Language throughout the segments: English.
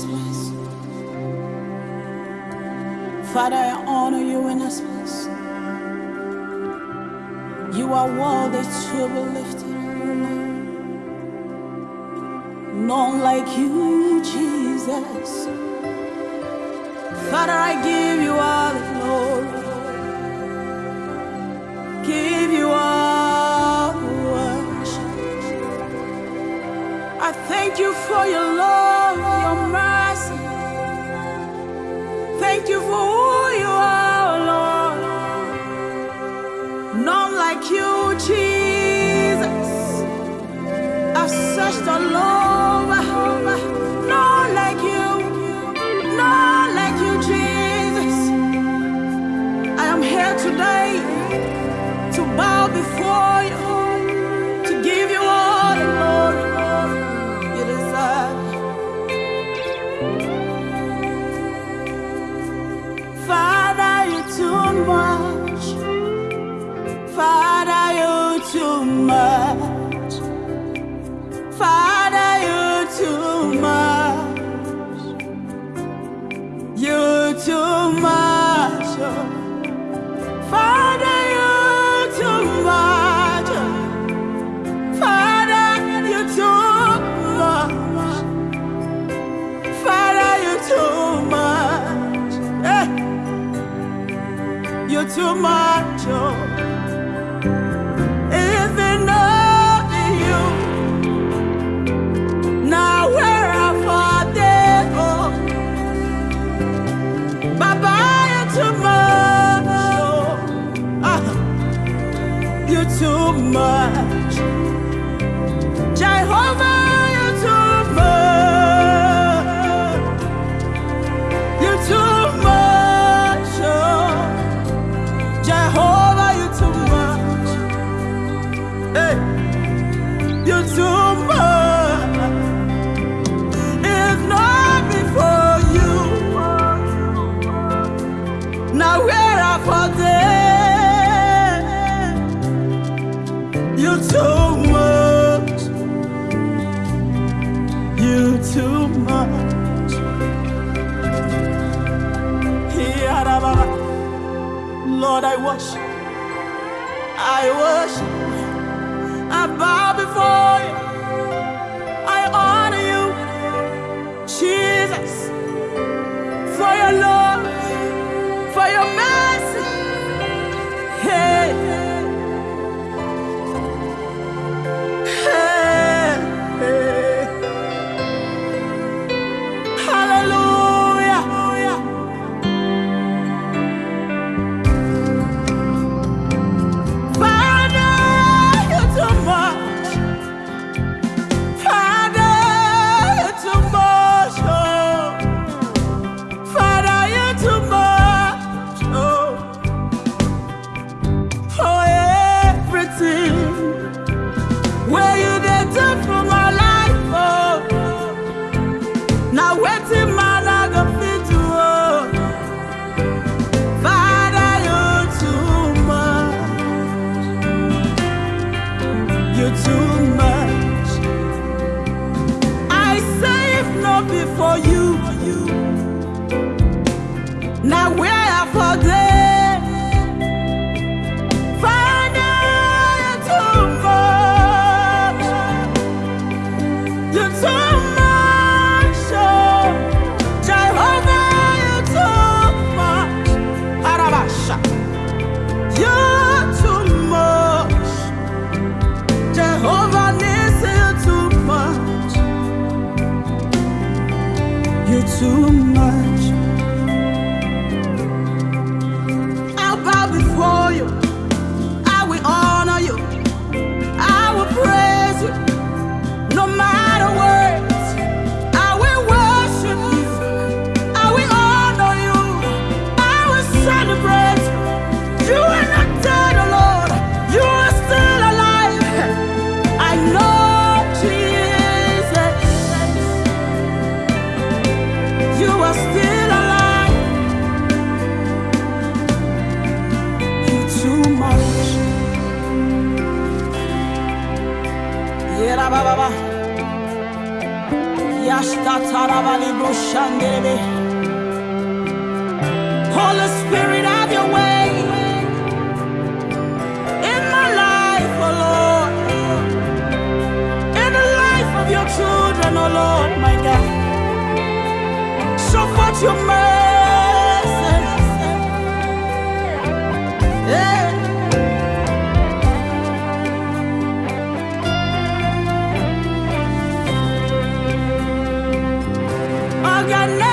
this place. Father, I honor you in this place. You are worthy to be lifted, None like you, Jesus. Father, I give you all the glory. Give you all the worship. I thank you for your love. today to bow before you. you tomorrow. Oh. Is it you? Now where Bye bye tomorrow. You too much, Jehovah. Lord, I worship. I worship. I bow before you. I honor you, Jesus, for your love. you to Shandebe. the Spirit, of your way in my life, oh Lord. In the life of your children, oh Lord, my God. Show forth your mercy. got know.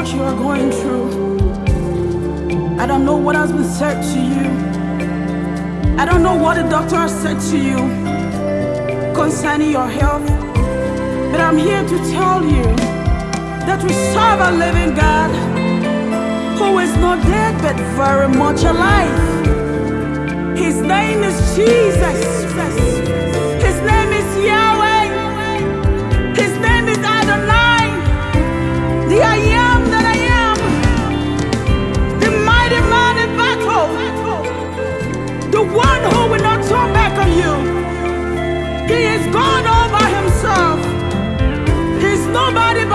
what you are going through. I don't know what has been said to you. I don't know what the doctor has said to you concerning your health. But I'm here to tell you that we serve a living God who is not dead but very much alive. His name is Jesus.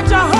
Are Jehovah.